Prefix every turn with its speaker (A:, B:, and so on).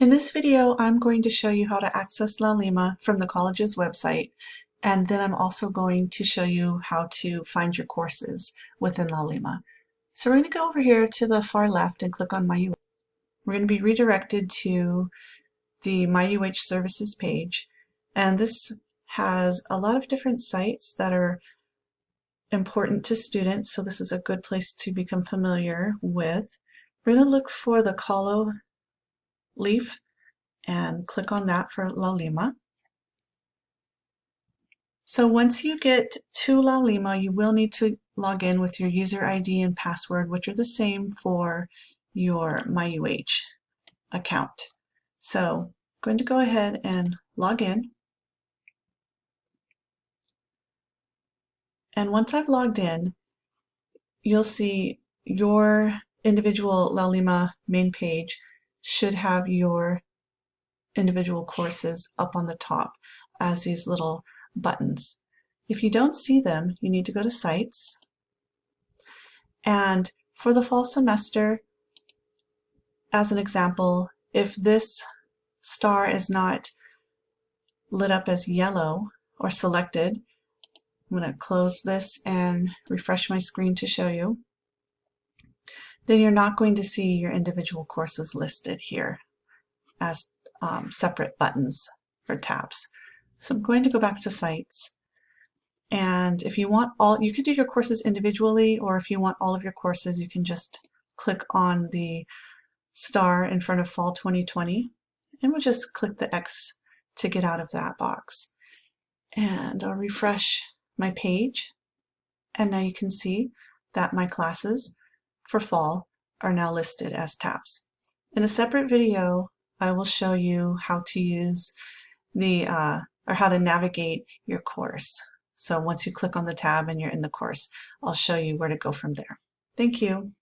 A: In this video, I'm going to show you how to access Laulima from the college's website, and then I'm also going to show you how to find your courses within Laulima. So we're going to go over here to the far left and click on My UH. We're going to be redirected to the My UH services page, and this has a lot of different sites that are important to students, so this is a good place to become familiar with. We're going to look for the kalo leaf and click on that for Laulima. So once you get to Laulima, you will need to log in with your user ID and password, which are the same for your MyUH account. So I'm going to go ahead and log in. And once I've logged in, you'll see your individual Laulima main page should have your individual courses up on the top as these little buttons. If you don't see them, you need to go to Sites. And for the fall semester, as an example, if this star is not lit up as yellow or selected, I'm going to close this and refresh my screen to show you then you're not going to see your individual courses listed here as um, separate buttons or tabs. So I'm going to go back to sites and if you want all, you could do your courses individually or if you want all of your courses you can just click on the star in front of fall 2020 and we'll just click the X to get out of that box. And I'll refresh my page and now you can see that my classes for fall are now listed as tabs. In a separate video, I will show you how to use the, uh, or how to navigate your course. So once you click on the tab and you're in the course, I'll show you where to go from there. Thank you.